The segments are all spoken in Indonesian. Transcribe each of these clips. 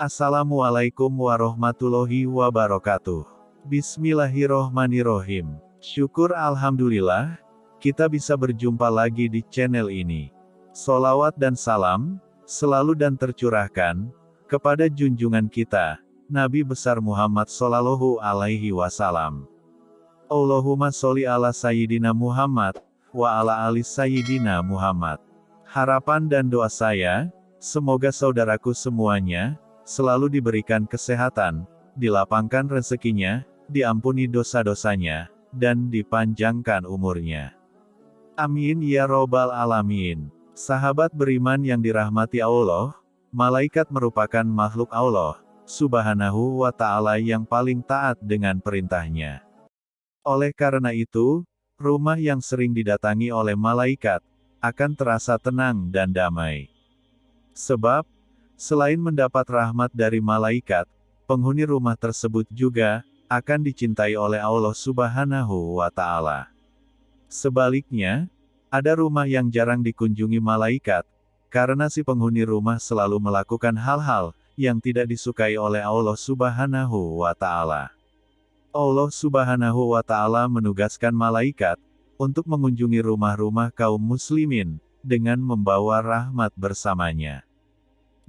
Assalamualaikum warahmatullahi wabarakatuh. Bismillahirrohmanirrohim. Syukur Alhamdulillah, kita bisa berjumpa lagi di channel ini. Solawat dan salam, selalu dan tercurahkan, kepada junjungan kita, Nabi besar Muhammad Sallallahu Alaihi Wasallam. Allahumma sholli ala Sayyidina Muhammad, wa ala ali Sayyidina Muhammad. Harapan dan doa saya, semoga saudaraku semuanya, selalu diberikan kesehatan, dilapangkan rezekinya, diampuni dosa-dosanya, dan dipanjangkan umurnya. Amin ya robbal alamin. Sahabat beriman yang dirahmati Allah, malaikat merupakan makhluk Allah, subhanahu wa ta'ala yang paling taat dengan perintahnya. Oleh karena itu, rumah yang sering didatangi oleh malaikat, akan terasa tenang dan damai. Sebab, Selain mendapat rahmat dari malaikat, penghuni rumah tersebut juga akan dicintai oleh Allah Subhanahu wa Ta'ala. Sebaliknya, ada rumah yang jarang dikunjungi malaikat, karena si penghuni rumah selalu melakukan hal-hal yang tidak disukai oleh Allah Subhanahu wa Ta'ala. Allah Subhanahu wa Ta'ala menugaskan malaikat untuk mengunjungi rumah-rumah kaum Muslimin dengan membawa rahmat bersamanya.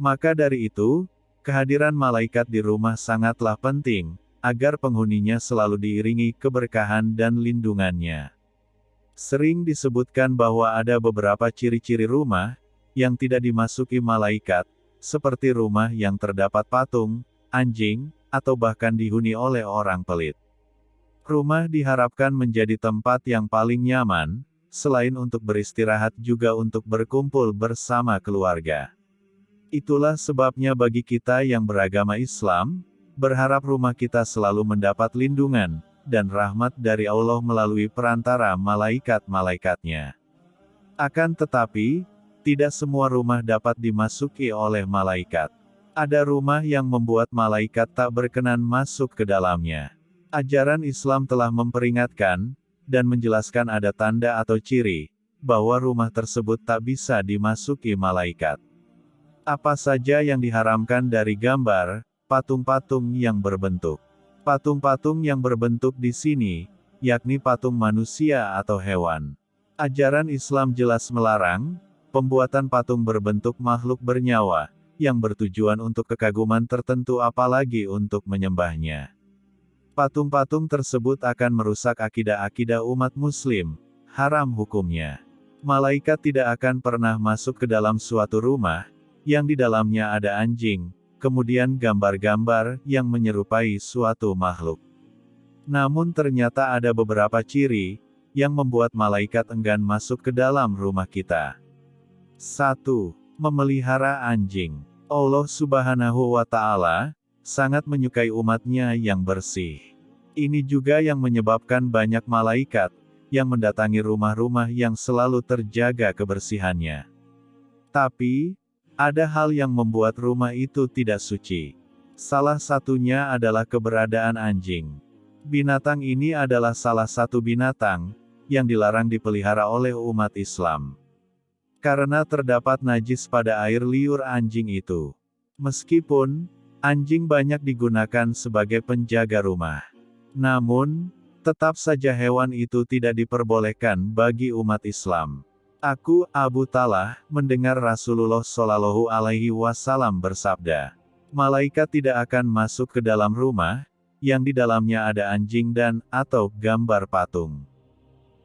Maka dari itu, kehadiran malaikat di rumah sangatlah penting, agar penghuninya selalu diiringi keberkahan dan lindungannya. Sering disebutkan bahwa ada beberapa ciri-ciri rumah, yang tidak dimasuki malaikat, seperti rumah yang terdapat patung, anjing, atau bahkan dihuni oleh orang pelit. Rumah diharapkan menjadi tempat yang paling nyaman, selain untuk beristirahat juga untuk berkumpul bersama keluarga. Itulah sebabnya bagi kita yang beragama Islam, berharap rumah kita selalu mendapat lindungan, dan rahmat dari Allah melalui perantara malaikat-malaikatnya. Akan tetapi, tidak semua rumah dapat dimasuki oleh malaikat. Ada rumah yang membuat malaikat tak berkenan masuk ke dalamnya. Ajaran Islam telah memperingatkan, dan menjelaskan ada tanda atau ciri, bahwa rumah tersebut tak bisa dimasuki malaikat. Apa saja yang diharamkan dari gambar, patung-patung yang berbentuk. Patung-patung yang berbentuk di sini, yakni patung manusia atau hewan. Ajaran Islam jelas melarang, pembuatan patung berbentuk makhluk bernyawa, yang bertujuan untuk kekaguman tertentu apalagi untuk menyembahnya. Patung-patung tersebut akan merusak akidah-akidah umat muslim, haram hukumnya. Malaikat tidak akan pernah masuk ke dalam suatu rumah, yang di dalamnya ada anjing, kemudian gambar-gambar yang menyerupai suatu makhluk. Namun ternyata ada beberapa ciri yang membuat malaikat enggan masuk ke dalam rumah kita. 1. Memelihara anjing. Allah Subhanahu wa Ta'ala sangat menyukai umatnya yang bersih. Ini juga yang menyebabkan banyak malaikat yang mendatangi rumah-rumah yang selalu terjaga kebersihannya. Tapi, ada hal yang membuat rumah itu tidak suci. Salah satunya adalah keberadaan anjing. Binatang ini adalah salah satu binatang yang dilarang dipelihara oleh umat Islam. Karena terdapat najis pada air liur anjing itu. Meskipun anjing banyak digunakan sebagai penjaga rumah, namun tetap saja hewan itu tidak diperbolehkan bagi umat Islam. Aku, Abu Talah, mendengar Rasulullah Shallallahu Alaihi Wasallam bersabda, malaikat tidak akan masuk ke dalam rumah, yang di dalamnya ada anjing dan, atau, gambar patung.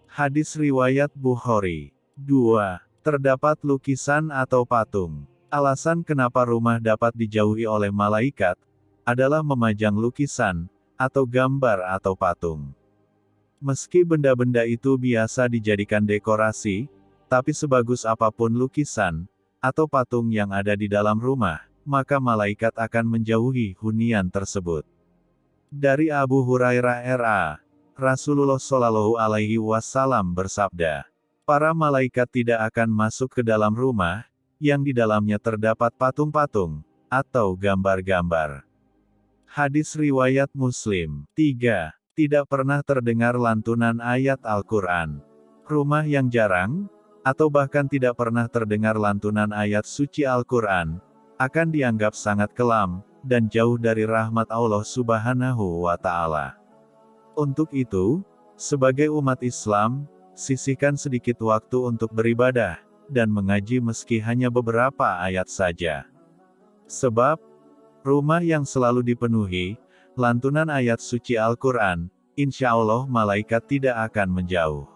Hadis Riwayat Bukhari 2. Terdapat lukisan atau patung. Alasan kenapa rumah dapat dijauhi oleh malaikat, adalah memajang lukisan, atau gambar atau patung. Meski benda-benda itu biasa dijadikan dekorasi, tapi sebagus apa pun lukisan, atau patung yang ada di dalam rumah, maka malaikat akan menjauhi hunian tersebut. Dari Abu Hurairah RA, Rasulullah Shallallahu Alaihi Wasallam bersabda, para malaikat tidak akan masuk ke dalam rumah, yang di dalamnya terdapat patung-patung, atau gambar-gambar. Hadis Riwayat Muslim 3. Tidak pernah terdengar lantunan ayat Al-Quran. Rumah yang jarang, atau bahkan tidak pernah terdengar lantunan ayat suci Al-Quran, akan dianggap sangat kelam, dan jauh dari rahmat Allah Subhanahu wa Ta'ala. Untuk itu, sebagai umat Islam, sisihkan sedikit waktu untuk beribadah dan mengaji meski hanya beberapa ayat saja. Sebab, rumah yang selalu dipenuhi, lantunan ayat suci Al-Quran, insya Allah malaikat tidak akan menjauh.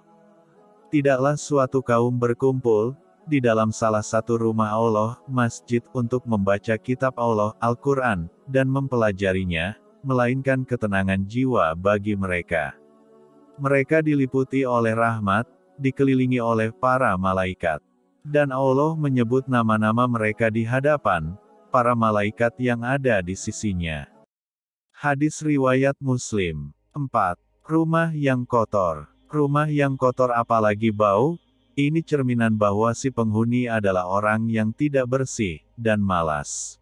Tidaklah suatu kaum berkumpul, di dalam salah satu rumah Allah, masjid untuk membaca kitab Allah, Al-Quran, dan mempelajarinya, melainkan ketenangan jiwa bagi mereka. Mereka diliputi oleh rahmat, dikelilingi oleh para malaikat. Dan Allah menyebut nama-nama mereka di hadapan para malaikat yang ada di sisinya. Hadis Riwayat Muslim 4. Rumah yang kotor Rumah yang kotor apalagi bau, ini cerminan bahwa si penghuni adalah orang yang tidak bersih, dan malas.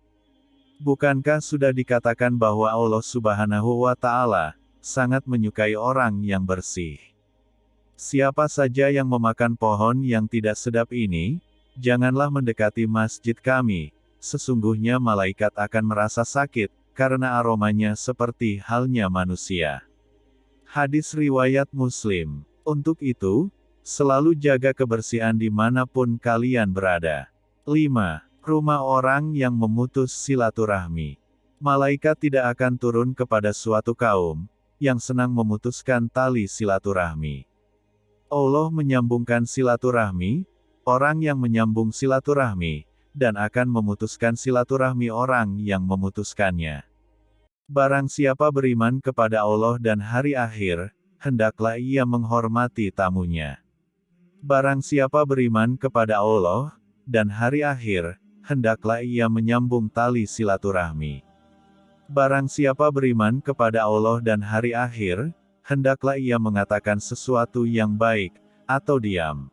Bukankah sudah dikatakan bahwa Allah subhanahu wa ta'ala, sangat menyukai orang yang bersih? Siapa saja yang memakan pohon yang tidak sedap ini, janganlah mendekati masjid kami, sesungguhnya malaikat akan merasa sakit, karena aromanya seperti halnya manusia. Hadis Riwayat Muslim. Untuk itu, selalu jaga kebersihan di mana pun kalian berada. 5. Rumah orang yang memutus silaturahmi. Malaikat tidak akan turun kepada suatu kaum, yang senang memutuskan tali silaturahmi. Allah menyambungkan silaturahmi, orang yang menyambung silaturahmi, dan akan memutuskan silaturahmi orang yang memutuskannya. Barang siapa beriman kepada Allah dan hari akhir, hendaklah ia menghormati tamunya. Barang siapa beriman kepada Allah dan hari akhir, hendaklah ia menyambung tali silaturahmi. Barang siapa beriman kepada Allah dan hari akhir, hendaklah ia mengatakan sesuatu yang baik, atau diam.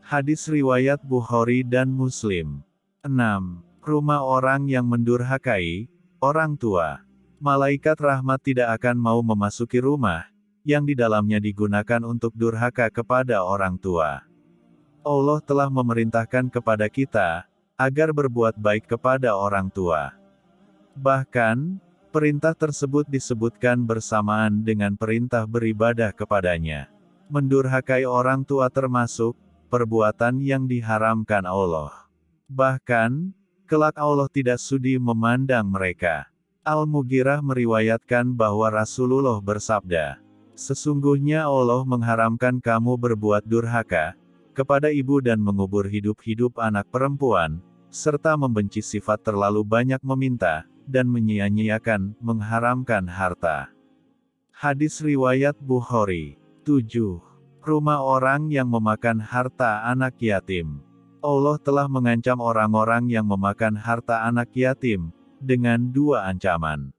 Hadis Riwayat Bukhari dan Muslim 6. Rumah orang yang mendurhakai, orang tua. Malaikat rahmat tidak akan mau memasuki rumah, yang di dalamnya digunakan untuk durhaka kepada orang tua. Allah telah memerintahkan kepada kita, agar berbuat baik kepada orang tua. Bahkan, Perintah tersebut disebutkan bersamaan dengan perintah beribadah kepadanya. Mendurhakai orang tua termasuk perbuatan yang diharamkan Allah. Bahkan, kelak Allah tidak sudi memandang mereka. Al-Mughirah meriwayatkan bahwa Rasulullah bersabda, Sesungguhnya Allah mengharamkan kamu berbuat durhaka, kepada ibu dan mengubur hidup-hidup anak perempuan, serta membenci sifat terlalu banyak meminta, dan menyia-nyiakan, mengharamkan harta. Hadis Riwayat Bukhari 7. Rumah orang yang memakan harta anak yatim. Allah telah mengancam orang-orang yang memakan harta anak yatim, dengan dua ancaman.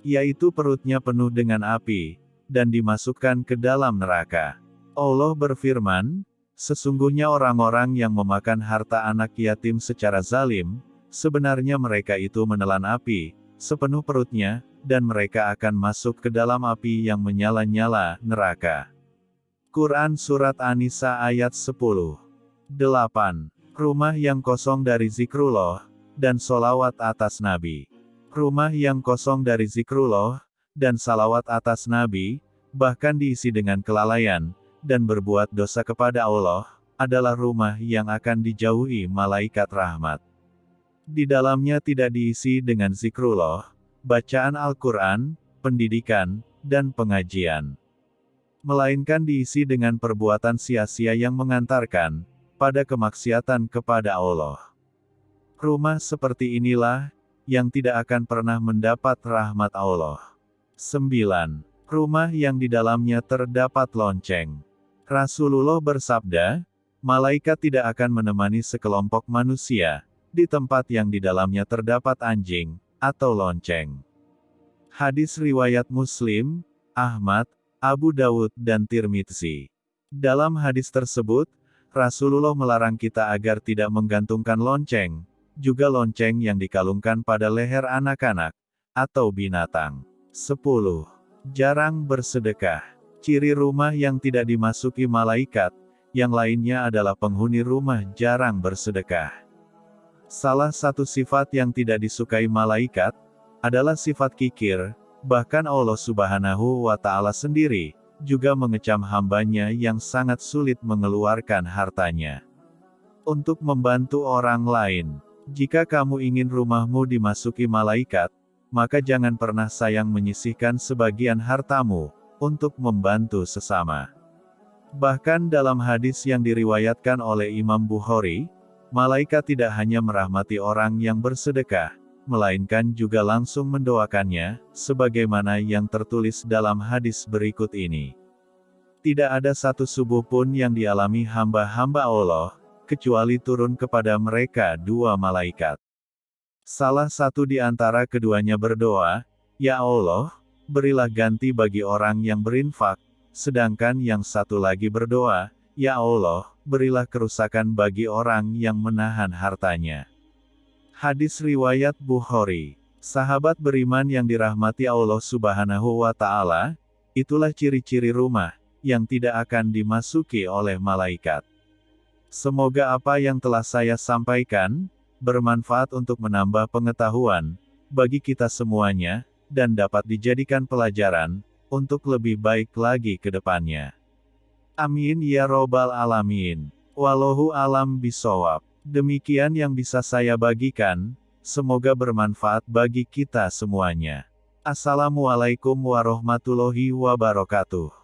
Yaitu perutnya penuh dengan api, dan dimasukkan ke dalam neraka. Allah berfirman, Sesungguhnya orang-orang yang memakan harta anak yatim secara zalim, Sebenarnya mereka itu menelan api, sepenuh perutnya, dan mereka akan masuk ke dalam api yang menyala-nyala, neraka. Quran Surat An-Nisa ayat 10 8. Rumah yang kosong dari zikrullah, dan solawat atas Nabi. Rumah yang kosong dari zikrullah, dan salawat atas Nabi, bahkan diisi dengan kelalaian, dan berbuat dosa kepada Allah, adalah rumah yang akan dijauhi malaikat rahmat. Di dalamnya tidak diisi dengan zikrullah, bacaan Al-Quran, pendidikan, dan pengajian. Melainkan diisi dengan perbuatan sia-sia yang mengantarkan, pada kemaksiatan kepada Allah. Rumah seperti inilah, yang tidak akan pernah mendapat rahmat Allah. 9. Rumah yang di dalamnya terdapat lonceng. Rasulullah bersabda, Malaikat tidak akan menemani sekelompok manusia, di tempat yang di dalamnya terdapat anjing, atau lonceng. Hadis Riwayat Muslim, Ahmad, Abu Dawud dan Tirmidzi. Dalam hadis tersebut, Rasulullah melarang kita agar tidak menggantungkan lonceng, juga lonceng yang dikalungkan pada leher anak-anak, atau binatang. 10. Jarang bersedekah. Ciri rumah yang tidak dimasuki malaikat, yang lainnya adalah penghuni rumah jarang bersedekah. Salah satu sifat yang tidak disukai malaikat, adalah sifat kikir, bahkan Allah subhanahu wa ta'ala sendiri, juga mengecam hambanya yang sangat sulit mengeluarkan hartanya. Untuk membantu orang lain, jika kamu ingin rumahmu dimasuki malaikat, maka jangan pernah sayang menyisihkan sebagian hartamu, untuk membantu sesama. Bahkan dalam hadis yang diriwayatkan oleh Imam Bukhari, malaikat tidak hanya merahmati orang yang bersedekah, melainkan juga langsung mendoakannya, sebagaimana yang tertulis dalam hadis berikut ini. Tidak ada satu subuh pun yang dialami hamba-hamba Allah, kecuali turun kepada mereka dua malaikat. Salah satu di antara keduanya berdoa, Ya Allah, berilah ganti bagi orang yang berinfak, sedangkan yang satu lagi berdoa, Ya Allah, berilah kerusakan bagi orang yang menahan hartanya. Hadis Riwayat Bukhari Sahabat beriman yang dirahmati Allah subhanahu wa ta'ala, itulah ciri-ciri rumah, yang tidak akan dimasuki oleh malaikat. Semoga apa yang telah saya sampaikan, bermanfaat untuk menambah pengetahuan, bagi kita semuanya, dan dapat dijadikan pelajaran, untuk lebih baik lagi ke depannya. Amin ya robbal alamin. Wallahu alam bisawab. Demikian yang bisa saya bagikan, semoga bermanfaat bagi kita semuanya. Assalamualaikum warahmatullahi wabarakatuh.